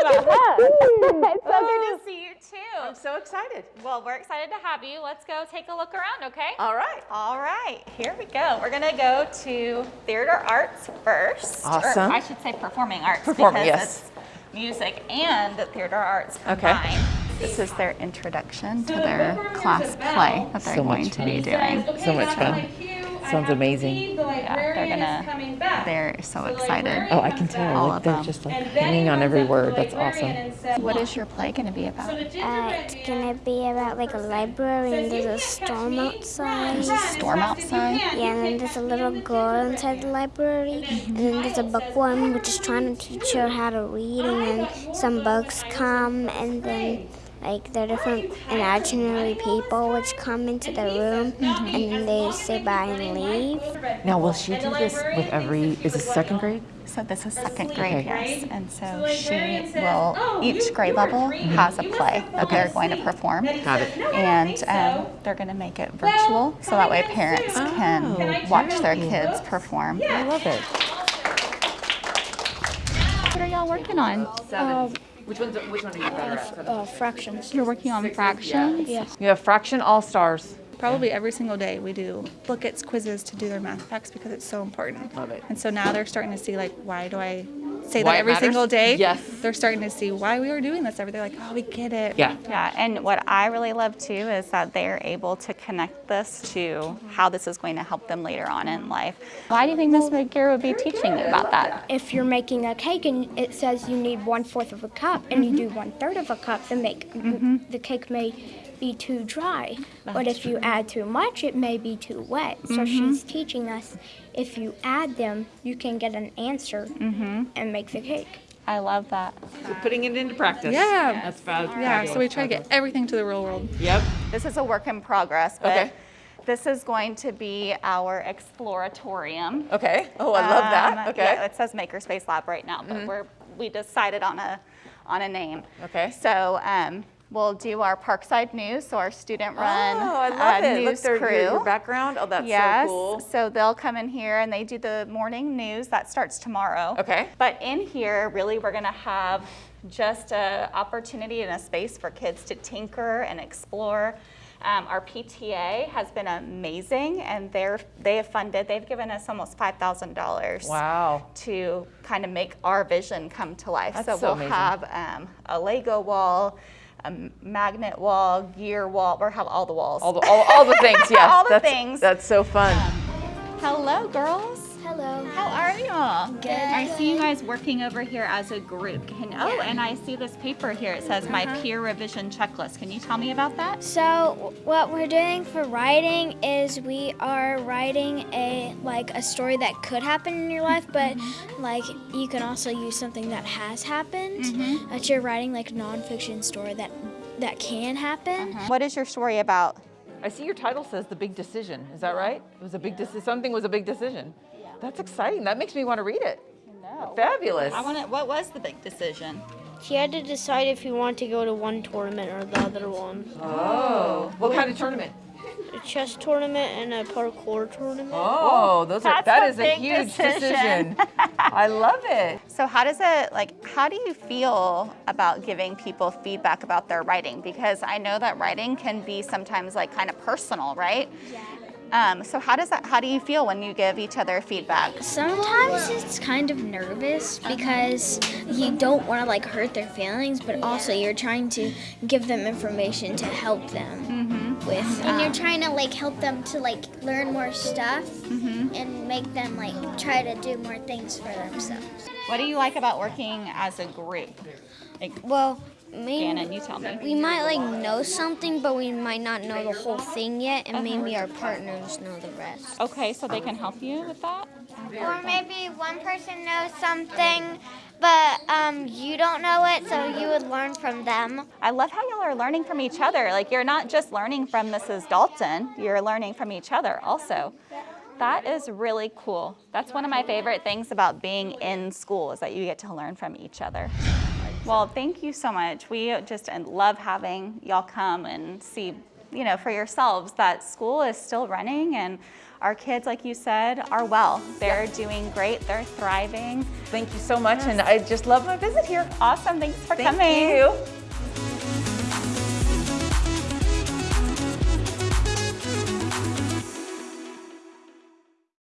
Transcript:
it's so good to see you too. I'm so excited. Well, we're excited to have you. Let's go take a look around, okay? All right. All right, here we go. We're gonna go to theater arts first. Awesome. Or I should say performing arts Performing, because yes. it's music and theater arts Okay. This is their introduction to their class play that they're So going to be fun. doing. So much fun. Sounds amazing. Yeah, they're gonna, they're so excited. Oh, I can tell. All Like, of they're them. just like hanging on every word. That's awesome. What is your play gonna be about? Uh, it's gonna be about like a library and there's a storm outside. There's a Storm outside? Yeah, and then there's a little girl inside the library, and then there's a bookworm which is trying to teach her how to read, and then some bugs come, and then like there are different imaginary people which come into the room, and they say bye and leave. Now, will she do this with every? Is this second grade? So this is second grade, Okay. yes. And so she will, each grade level has a play that they're going to perform. Got it. And um, they're going to make it virtual so that way parents can watch their kids perform. I love it. What are y'all working on? Seven. Which one's which one are you better at? Uh, fractions. You're working on fractions? Yes. You have fraction all stars. Probably every single day we do look at quizzes to do their math facts because it's so important. Love it. And so now they're starting to see like why do I say Why that every single day? Yes. They're starting to see why we are doing this every day. Like, oh, we get it. Yeah. Yeah, and what I really love too is that they're able to connect this to how this is going to help them later on in life. Why do you think Ms. McGear would be teaching you about that? if you're making a cake and it says you need one fourth of a cup and you mm-hmm. do one third of a cup, the make mm-hmm. the cake may be too dry. but if you add too much, it may be too wet. So she's teaching us if you add them, you can get an answer and make the cake. I love that. Putting it into practice. Yeah. That's fab- Yeah, fabulous. so we try to get everything to the real world. Yep. This is a work in progress, but Okay. this is going to be our exploratorium. Okay. Oh, I love Um, that. Okay. Mm-hmm. Yeah, it says Makerspace Lab right now, but we're we decided on a on a name. Okay. So um, we'll do our Parkside News, so our student-run Oh, I love uh, it. Look, news their, crew. your, your background. Oh, that's yes. so cool. So they'll come in here and they do the morning news that starts tomorrow. Okay. But in here, really, we're going to have just a opportunity and a space for kids to tinker and explore. Um, our PTA has been amazing, and they're they have funded. They've given us almost five thousand dollars Wow. to kind of make our vision come to life. That's so so we'll amazing. have um, a Lego wall, a magnet wall, gear wall. We'll have all the walls. All the, all, all the things, yes. All the that's, things. That's so fun. Um, hello, girls. Hello. How are y'all? Good. I see you guys working over here as a group. Can, oh, and I see this paper here. It says my uh-huh. peer revision checklist. Can you tell me about that? So what we're doing for writing is we are writing a like a story that could happen in your life, but mm-hmm. like you can also use something that has happened. Mm-hmm. That you're writing like nonfiction story that that can happen. Uh-huh. What is your story about? I see your title says the big decision. Is that right? It was a big decision. Something was a big decision. That's exciting. That makes me want to read it. No. Fabulous. I want to. What was the big decision? He had to decide if he wanted to go to one tournament or the other one. Oh, what kind of tournament? A chess tournament and a parkour tournament. Oh, those are That's that a is a huge decision. decision. I love it. So how does it like? How do you feel about giving people feedback about their writing? Because I know that writing can be sometimes like kind of personal, right? Yeah. Um, so how does that? How do you feel when you give each other feedback? Sometimes it's kind of nervous because you don't want to like hurt their feelings, but also you're trying to give them information to help them with. And you're um, trying to like help them to like learn more stuff and make them like try to do more things for themselves. What do you like about working as a group? Like, Well, maybe Shannon, you tell me. we might like know something, but we might not know the whole thing yet, and maybe our partners know the rest. Okay, so they can help you with that? Or maybe one person knows something, but um, you don't know it, so you would learn from them. I love how y'all are learning from each other. Like you're not just learning from Mrs. Dalton, you're learning from each other also. That is really cool. That's one of my favorite things about being in school is that you get to learn from each other. Well, thank you so much. We just love having y'all come and see you know, for yourselves that school is still running and our kids, like you said, are well. They're doing great. They're thriving. Thank you so much, and I just love my visit here. Awesome. Thanks for Thank coming. you.